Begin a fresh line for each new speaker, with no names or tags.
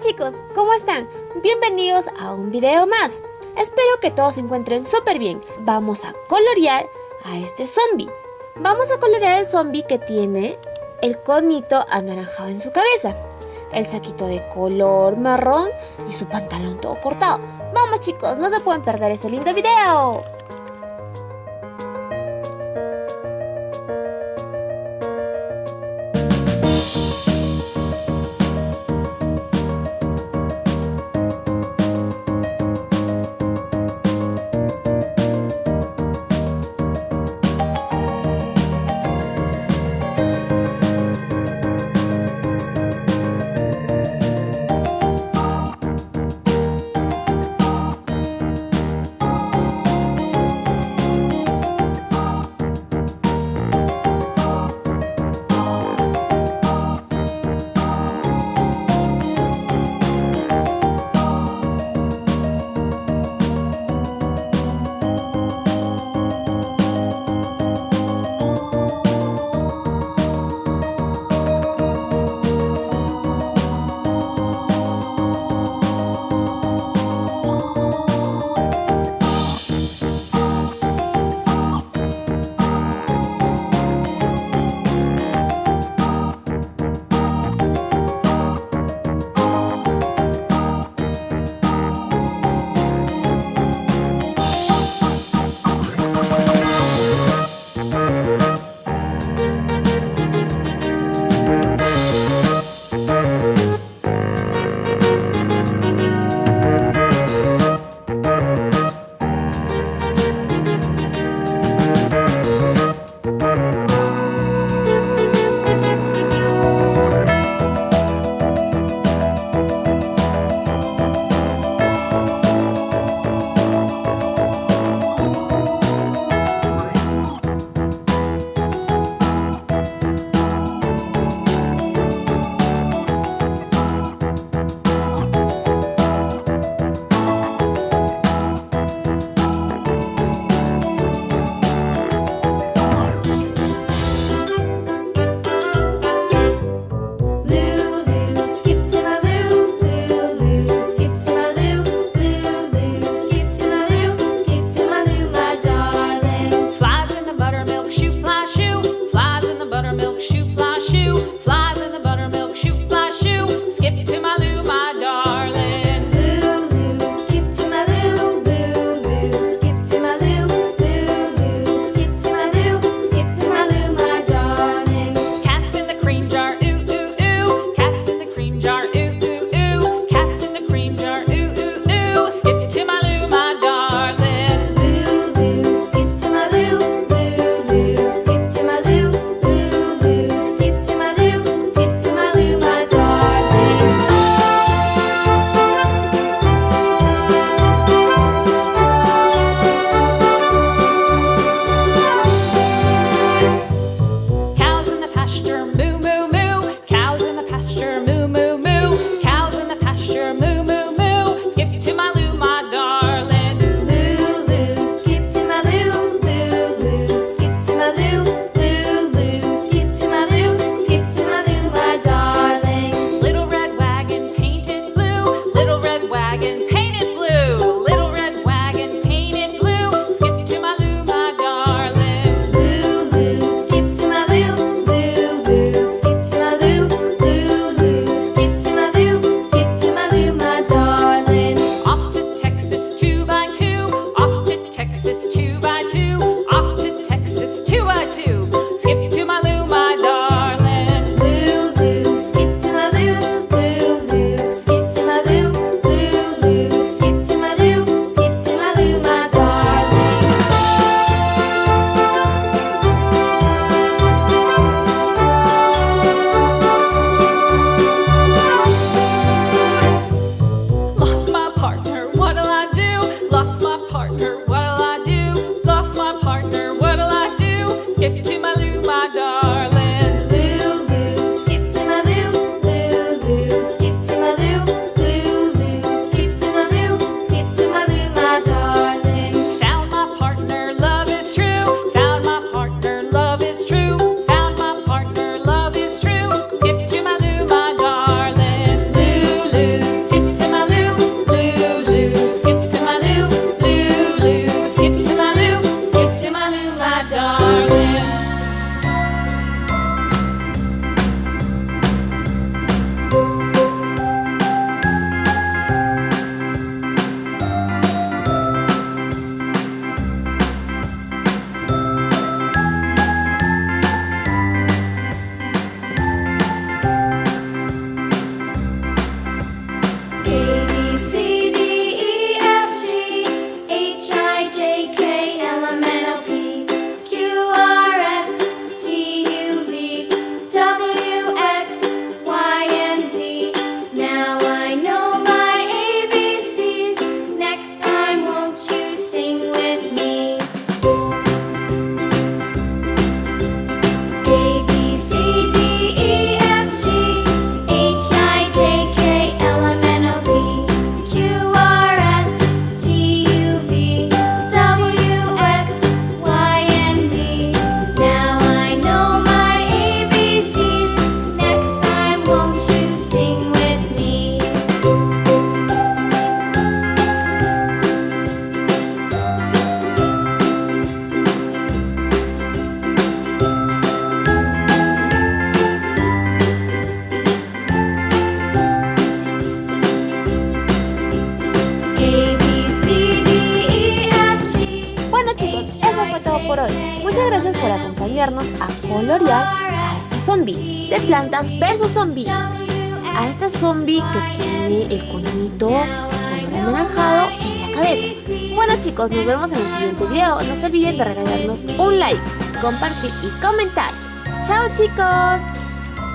Chicos, ¿cómo están? Bienvenidos a un video más. Espero que todos se encuentren súper bien. Vamos a colorear a este zombie. Vamos a colorear el zombie que tiene el conito anaranjado en su cabeza, el saquito de color marrón y su pantalón todo cortado. Vamos chicos, no se pueden perder este lindo video. Ayudarnos a colorear a este zombie de plantas versus zombies. A este zombie que tiene el conito color anaranjado en la cabeza. Bueno chicos, nos vemos en el siguiente video. No se olviden de regalarnos un like, compartir y comentar. ¡Chao chicos!